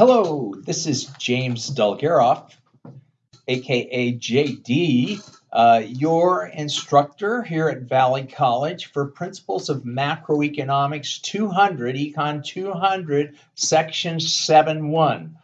Hello, this is James Dolgaroff, aka JD, uh, your instructor here at Valley College for Principles of Macroeconomics 200, Econ 200, Section 7.1.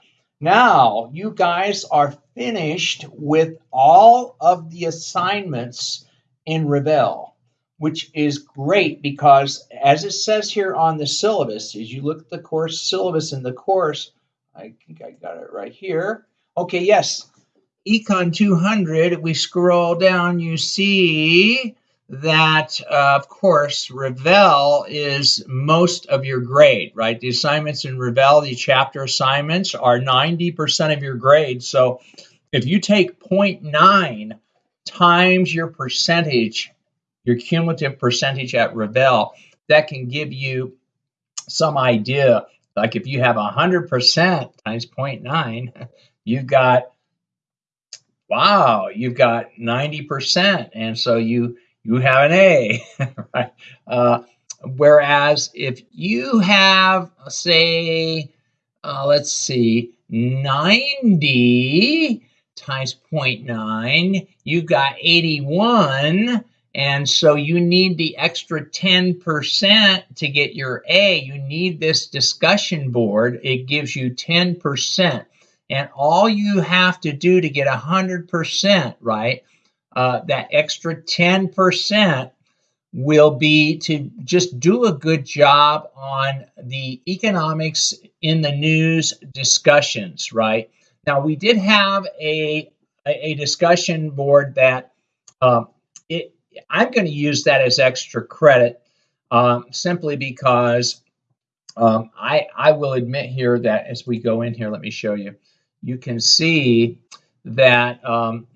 Now, you guys are finished with all of the assignments in Revel, which is great because, as it says here on the syllabus, as you look at the course syllabus in the course, I think I got it right here. Okay, yes. Econ 200, if we scroll down, you see that, uh, of course, Revel is most of your grade, right? The assignments in Revel, the chapter assignments, are 90% of your grade. So if you take 0.9 times your percentage, your cumulative percentage at Revel, that can give you some idea like if you have 100% times 0.9, you've got, wow, you've got 90%. And so you, you have an A, right? Uh, whereas if you have, say, uh, let's see, 90 times 0.9, you've got 81 and so you need the extra 10% to get your A. You need this discussion board. It gives you 10%. And all you have to do to get 100%, right, uh, that extra 10% will be to just do a good job on the economics in the news discussions, right? Now, we did have a, a discussion board that um, it, I'm going to use that as extra credit um, simply because um, I, I will admit here that as we go in here, let me show you, you can see that um,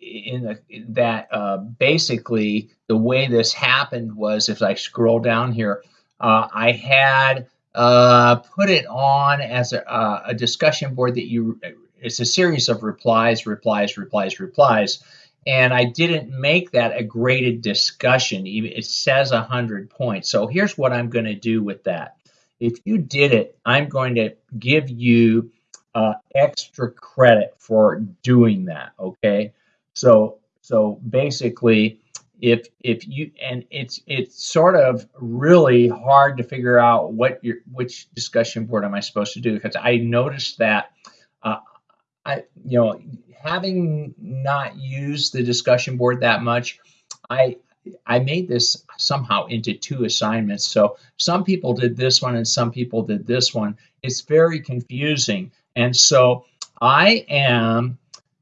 in the, that uh, basically the way this happened was if I scroll down here, uh, I had uh, put it on as a, uh, a discussion board that you, it's a series of replies, replies, replies, replies and I didn't make that a graded discussion. It says 100 points. So here's what I'm going to do with that. If you did it, I'm going to give you uh, extra credit for doing that. Okay, so so basically, if if you and it's it's sort of really hard to figure out what your which discussion board am I supposed to do because I noticed that I you know having not used the discussion board that much, I I made this somehow into two assignments. So some people did this one and some people did this one. It's very confusing. And so I am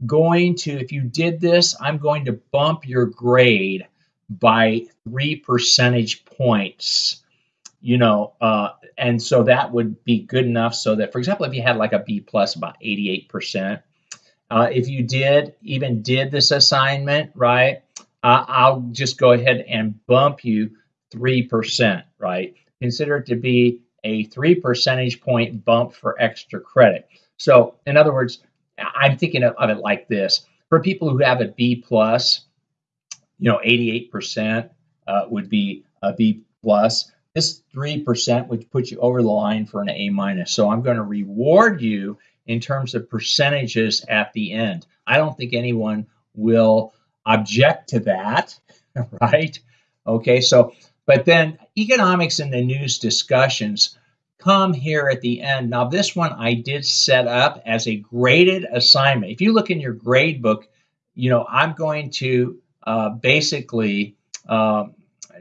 going to, if you did this, I'm going to bump your grade by three percentage points. You know, uh, and so that would be good enough so that, for example, if you had like a B plus about 88%, uh, if you did even did this assignment, right, uh, I'll just go ahead and bump you 3%, right? Consider it to be a three percentage point bump for extra credit. So in other words, I'm thinking of, of it like this. For people who have a B plus, you know, 88% uh, would be a B plus. This 3% would put you over the line for an A minus. So I'm going to reward you in terms of percentages at the end. I don't think anyone will object to that, right? Okay, so, but then economics in the news discussions come here at the end. Now, this one I did set up as a graded assignment. If you look in your grade book, you know, I'm going to uh, basically uh,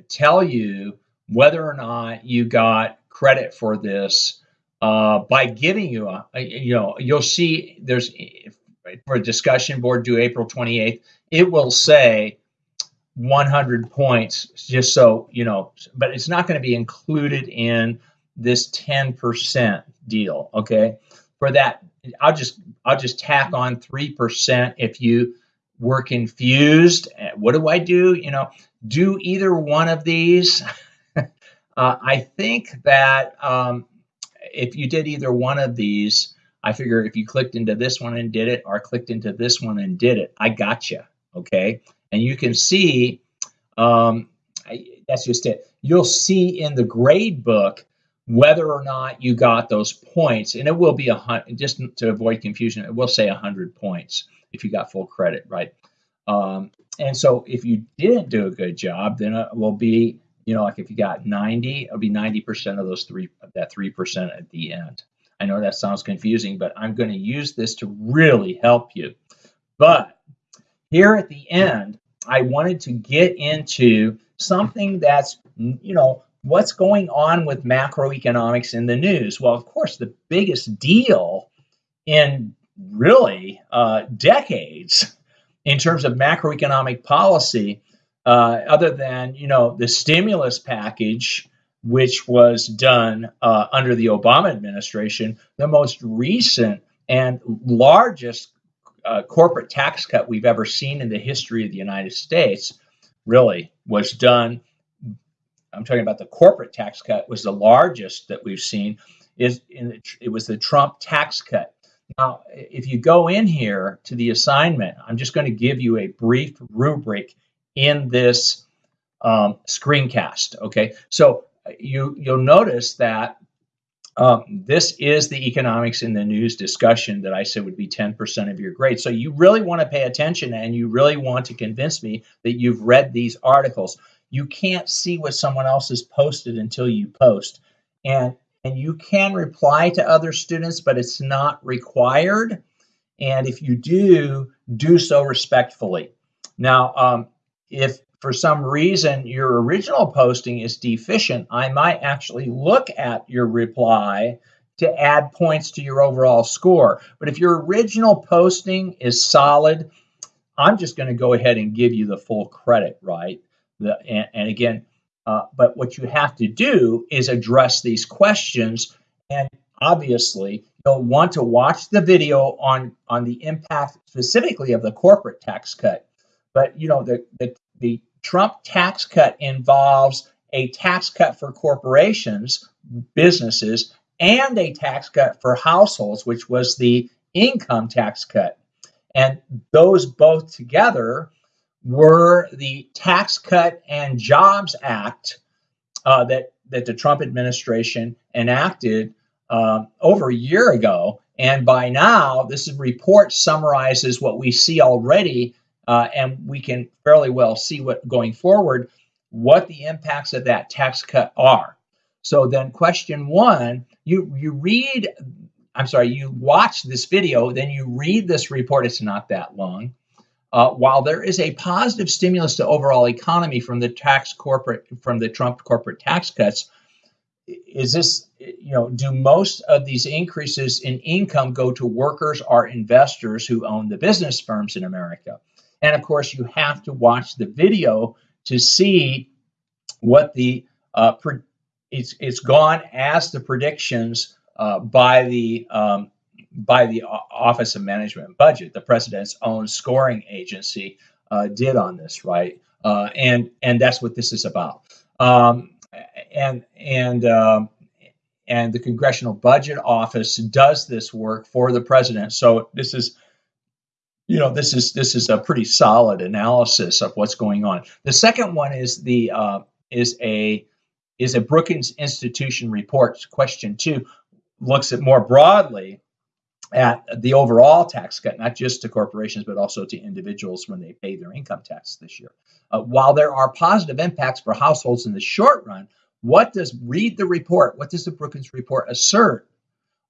tell you whether or not you got credit for this uh, by giving you a, a, you know you'll see there's for a discussion board due April 28th it will say 100 points just so you know but it's not going to be included in this 10% deal okay? For that I'll just I'll just tack on 3% if you were confused what do I do? You know do either one of these uh, I think that um, if you did either one of these, I figure if you clicked into this one and did it, or clicked into this one and did it, I got you. Okay, and you can see um, I, that's just it. You'll see in the grade book whether or not you got those points, and it will be a hundred. Just to avoid confusion, it will say a hundred points if you got full credit, right? Um, and so if you didn't do a good job, then it will be, you know, like if you got 90, it'll be 90% of those three, that 3% at the end. I know that sounds confusing, but I'm going to use this to really help you. But here at the end, I wanted to get into something that's, you know, what's going on with macroeconomics in the news. Well, of course, the biggest deal in really uh, decades in terms of macroeconomic policy, uh, other than you know the stimulus package, which was done uh, under the Obama administration, the most recent and largest uh, corporate tax cut we've ever seen in the history of the United States, really was done. I'm talking about the corporate tax cut was the largest that we've seen. Is in, it was the Trump tax cut now, if you go in here to the assignment, I'm just going to give you a brief rubric in this um, screencast. Okay, so you you'll notice that um, this is the economics in the news discussion that I said would be 10% of your grade. So you really want to pay attention and you really want to convince me that you've read these articles. You can't see what someone else has posted until you post. And and you can reply to other students, but it's not required. And if you do, do so respectfully. Now, um, if for some reason your original posting is deficient, I might actually look at your reply to add points to your overall score. But if your original posting is solid, I'm just going to go ahead and give you the full credit, right? The, and, and again, uh, but what you have to do is address these questions. And obviously, you'll want to watch the video on, on the impact specifically of the corporate tax cut. But, you know, the, the, the Trump tax cut involves a tax cut for corporations, businesses, and a tax cut for households, which was the income tax cut. And those both together were the Tax Cut and Jobs Act uh, that that the Trump administration enacted uh, over a year ago. And by now, this report summarizes what we see already, uh, and we can fairly well see what going forward what the impacts of that tax cut are. So then, question one, you you read. I'm sorry, you watch this video, then you read this report. It's not that long. Uh, while there is a positive stimulus to overall economy from the tax corporate from the Trump corporate tax cuts, is this you know do most of these increases in income go to workers or investors who own the business firms in America? And of course, you have to watch the video to see what the uh, it's it's gone as the predictions uh, by the um, by the Office of Management and Budget, the president's own scoring agency, uh, did on this, right? Uh, and and that's what this is about. Um, and and um, and the Congressional Budget Office does this work for the president. So this is you know this is this is a pretty solid analysis of what's going on. The second one is the uh, is a is a Brookings Institution report. Question two looks at more broadly at the overall tax cut, not just to corporations, but also to individuals when they pay their income tax this year. Uh, while there are positive impacts for households in the short run, what does read the report? What does the Brookings report assert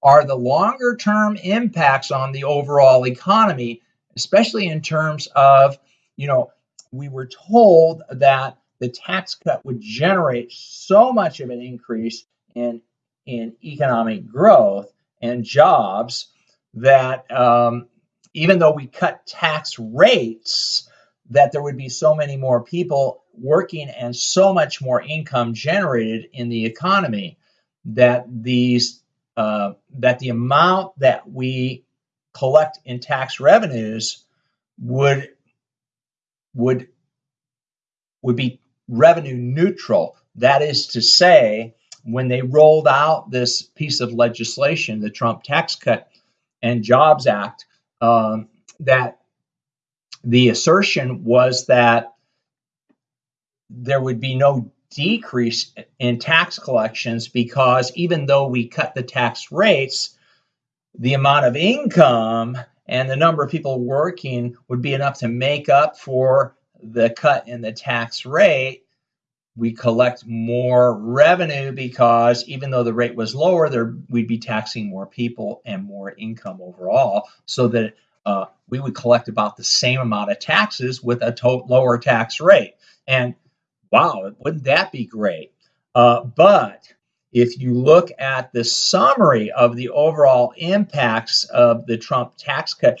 are the longer term impacts on the overall economy, especially in terms of, you know, we were told that the tax cut would generate so much of an increase in in economic growth and jobs that um, even though we cut tax rates, that there would be so many more people working and so much more income generated in the economy that these uh, that the amount that we collect in tax revenues would would would be revenue neutral. That is to say, when they rolled out this piece of legislation, the Trump tax cut and Jobs Act um, that the assertion was that there would be no decrease in tax collections because even though we cut the tax rates, the amount of income and the number of people working would be enough to make up for the cut in the tax rate. We collect more revenue because even though the rate was lower, there we'd be taxing more people and more income overall, so that uh, we would collect about the same amount of taxes with a to- lower tax rate. And wow, wouldn't that be great? Uh, but if you look at the summary of the overall impacts of the Trump tax cut,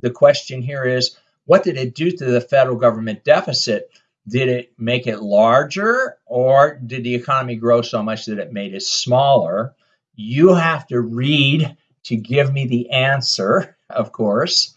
the question here is what did it do to the federal government deficit? Did it make it larger or did the economy grow so much that it made it smaller? You have to read to give me the answer, of course.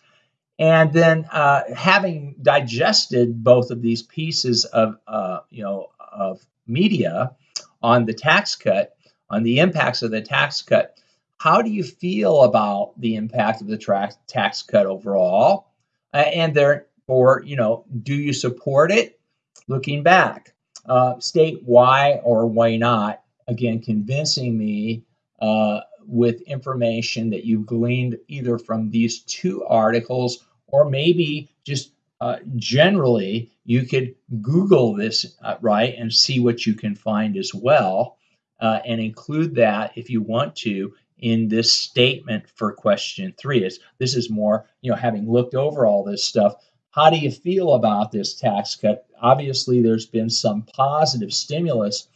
And then, uh, having digested both of these pieces of, uh, you know, of media on the tax cut, on the impacts of the tax cut, how do you feel about the impact of the tra- tax cut overall? Uh, and therefore, you know, do you support it? Looking back, uh, state why or why not. Again, convincing me uh, with information that you've gleaned either from these two articles or maybe just uh, generally you could Google this, uh, right, and see what you can find as well, uh, and include that if you want to in this statement for question three. Is this is more, you know, having looked over all this stuff, how do you feel about this tax cut? Obviously, there's been some positive stimulus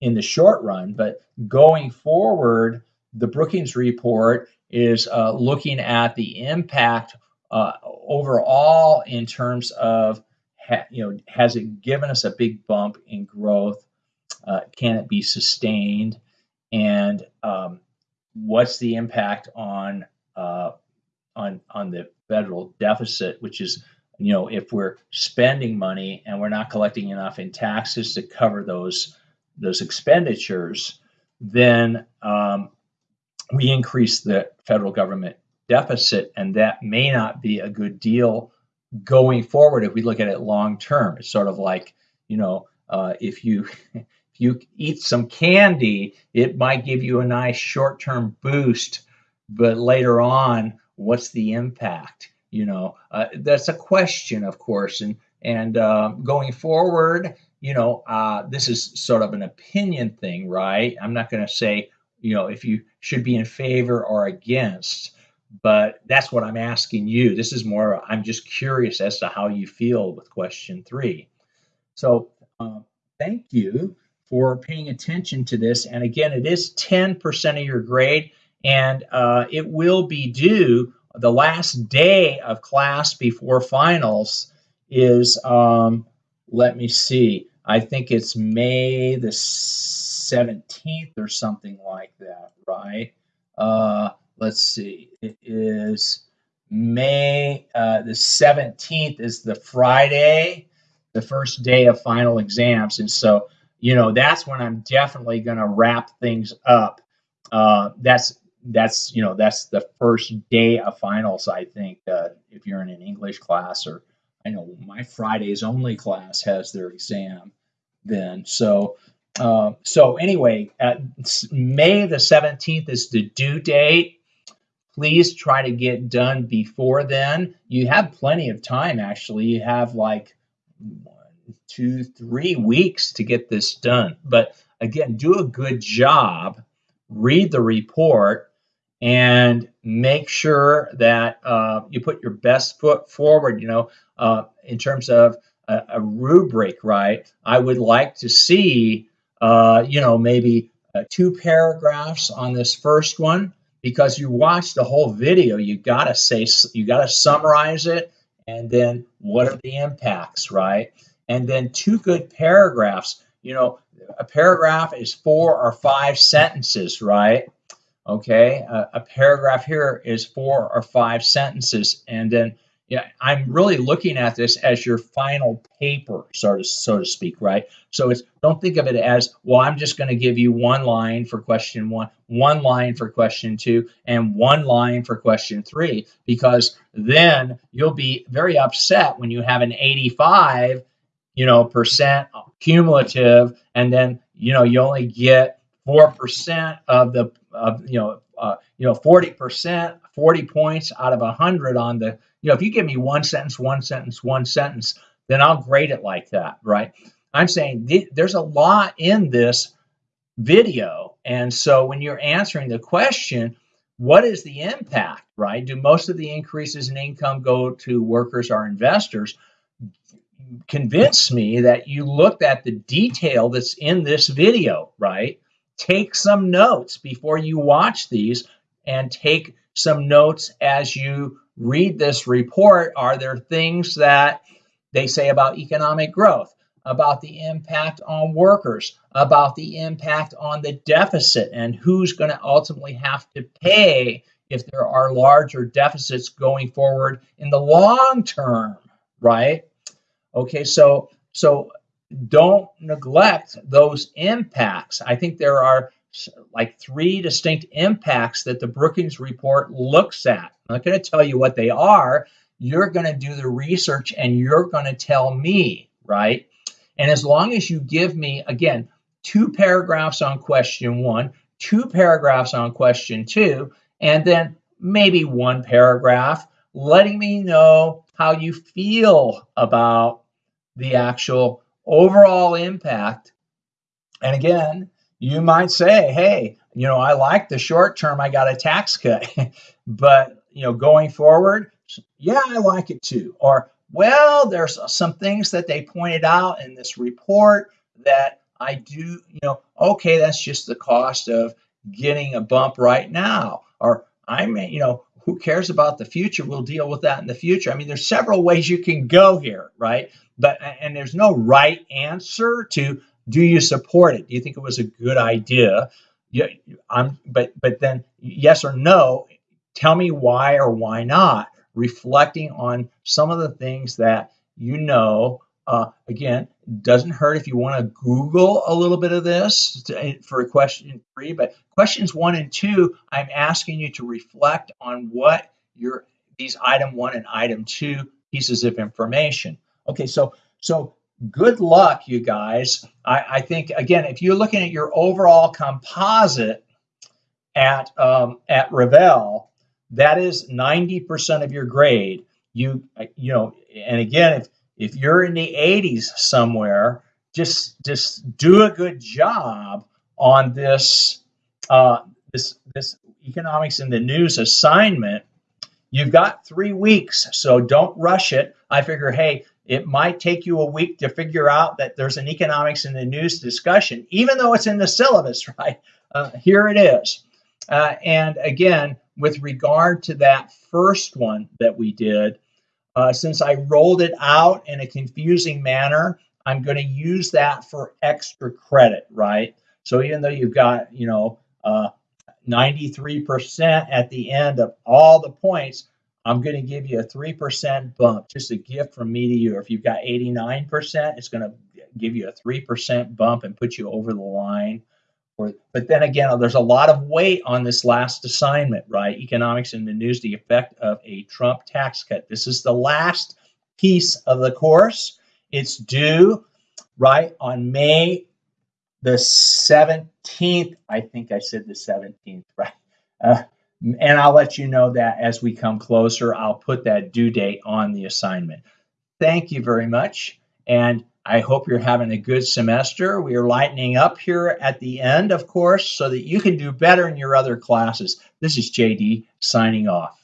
in the short run, but going forward, the Brookings report is uh, looking at the impact uh, overall in terms of ha- you know has it given us a big bump in growth? Uh, can it be sustained? And um, what's the impact on uh, on on the federal deficit which is you know if we're spending money and we're not collecting enough in taxes to cover those those expenditures then um, we increase the federal government deficit, and that may not be a good deal going forward if we look at it long term. It's sort of like, you know, uh, if you if you eat some candy, it might give you a nice short term boost, but later on, what's the impact? You know, uh, that's a question, of course, and and uh, going forward, you know, uh, this is sort of an opinion thing, right? I'm not going to say, you know, if you should be in favor or against but that's what I'm asking you. This is more, I'm just curious as to how you feel with question three. So, uh, thank you for paying attention to this. And again, it is 10% of your grade, and uh, it will be due the last day of class before finals is, um, let me see, I think it's May the 17th or something like that, right? Uh, let's see, it is May uh, the 17th is the Friday, the first day of final exams. And so, you know, that's when I'm definitely going to wrap things up. Uh, that's that's you know that's the first day of finals i think uh, if you're in an english class or i know my fridays only class has their exam then so uh, so anyway may the 17th is the due date please try to get done before then. You have plenty of time, actually. You have like one, two, three weeks to get this done. But again, do a good job, read the report, and make sure that uh, you put your best foot forward, you know, uh, in terms of a, a, rubric, right? I would like to see, uh, you know, maybe uh, two paragraphs on this first one because you watch the whole video you got to say you got to summarize it and then what are the impacts right? And then two good paragraphs you know a paragraph is four or five sentences right? Okay a, a paragraph here is four or five sentences and then yeah, I'm really looking at this as your final paper, so to, so to speak, right? So it's don't think of it as, well, I'm just going to give you one line for question one, one line for question two, and one line for question three, because then you'll be very upset when you have an 85, you know, percent cumulative, and then you know you only get four percent of the of you know uh, you know forty percent, forty points out of hundred on the you know if you give me one sentence, one sentence, one sentence, then I'll grade it like that, right? I'm saying th- there's a lot in this video, and so when you're answering the question, what is the impact, right? Do most of the increases in income go to workers or investors? Convince me that you looked at the detail that's in this video, right? Take some notes before you watch these and take some notes as you read this report. Are there things that they say about economic growth? about the impact on workers, about the impact on the deficit, and who's going to ultimately have to pay if there are larger deficits going forward in the long term, right? Okay, so so don't neglect those impacts. I think there are like three distinct impacts that the Brookings report looks at. I'm not going to tell you what they are. You're going to do the research and you're going to tell me, right? And as long as you give me, again, two paragraphs on question one, two paragraphs on question two, and then maybe one paragraph letting me know how you feel about the actual overall impact. And again, you might say, hey, you know, I like the short term, I got a tax cut. but, you know, going forward, yeah, I like it too. Or, well, there's some things that they pointed out in this report that I do, you know, okay, that's just the cost of getting a bump right now. Or I may, you know, who cares about the future? We'll deal with that in the future. I mean, there's several ways you can go here, right? But and there's no right answer to do you support it? Do you think it was a good idea? Yeah, I'm but but then yes or no, tell me why or why not reflecting on some of the things that you know. Uh, again, doesn't hurt if you want to Google a little bit of this to, for question three, but questions one and two, I'm asking you to reflect on what your these item one and item two pieces of information. Okay, so so good luck, you guys. I, I think again, if you're looking at your overall composite at um, at Revel, that is 90% of your grade. You you know, and again, if if you're in the 80s somewhere, just just do a good job on this uh, this this economics in the news assignment. You've got three weeks, so don't rush it. I figure, hey, it might take you a week to figure out that there's an economics in the news discussion, even though it's in the syllabus, right? Uh, here it is. Uh, and again, with regard to that first one that we did, uh, since I rolled it out in a confusing manner, I'm going to use that for extra credit, right? So even though you've got, you know, uh, 93% at the end of all the points, I'm going to give you a 3% bump, just a gift from me to you. If you've got 89%, it's going to give you a 3% bump and put you over the line but then again, there's a lot of weight on this last assignment, right? Economics in the news, the effect of a Trump tax cut. This is the last piece of the course. It's due right on May the 17th. I think I said the 17th, right? Uh, and I'll let you know that as we come closer, I'll put that due date on the assignment. Thank you very much. And I hope you're having a good semester. We are lightening up here at the end, of course, so that you can do better in your other classes. This is JD signing off.